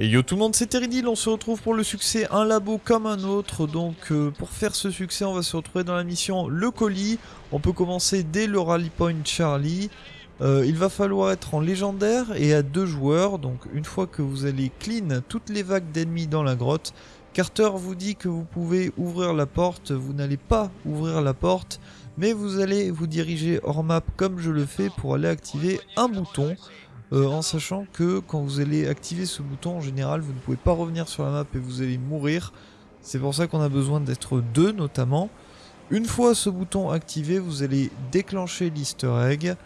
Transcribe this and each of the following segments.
Et yo tout le monde, c'est Teridil, on se retrouve pour le succès Un labo comme un autre. Donc euh, pour faire ce succès, on va se retrouver dans la mission Le colis. On peut commencer dès le Rally Point Charlie. Euh, il va falloir être en légendaire et à deux joueurs. Donc une fois que vous allez clean toutes les vagues d'ennemis dans la grotte, Carter vous dit que vous pouvez ouvrir la porte. Vous n'allez pas ouvrir la porte, mais vous allez vous diriger hors map comme je le fais pour aller activer un bouton. Euh, en sachant que quand vous allez activer ce bouton, en général, vous ne pouvez pas revenir sur la map et vous allez mourir. C'est pour ça qu'on a besoin d'être deux notamment. Une fois ce bouton activé, vous allez déclencher l'easter egg.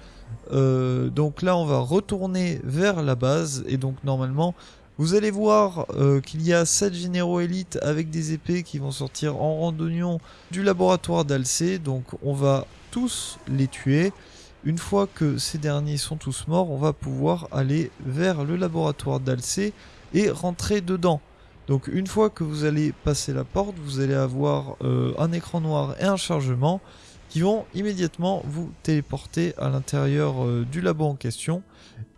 Euh, donc là, on va retourner vers la base et donc normalement, vous allez voir euh, qu'il y a 7 généraux élites avec des épées qui vont sortir en randonnion du laboratoire d'Alcé. Donc on va tous les tuer. Une fois que ces derniers sont tous morts, on va pouvoir aller vers le laboratoire d'Alcé et rentrer dedans. Donc une fois que vous allez passer la porte, vous allez avoir euh, un écran noir et un chargement qui vont immédiatement vous téléporter à l'intérieur euh, du labo en question.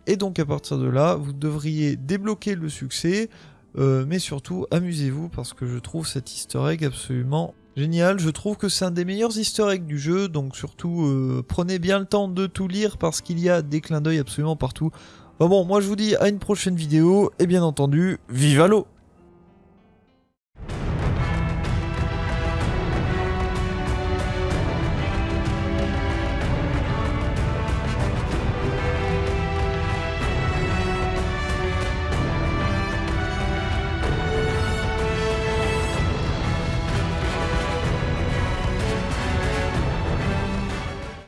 Et donc à partir de là, vous devriez débloquer le succès, euh, mais surtout amusez-vous parce que je trouve cet easter egg absolument Génial, je trouve que c'est un des meilleurs easter eggs du jeu, donc surtout euh, prenez bien le temps de tout lire parce qu'il y a des clins d'œil absolument partout. bon, moi je vous dis à une prochaine vidéo, et bien entendu, vive l'eau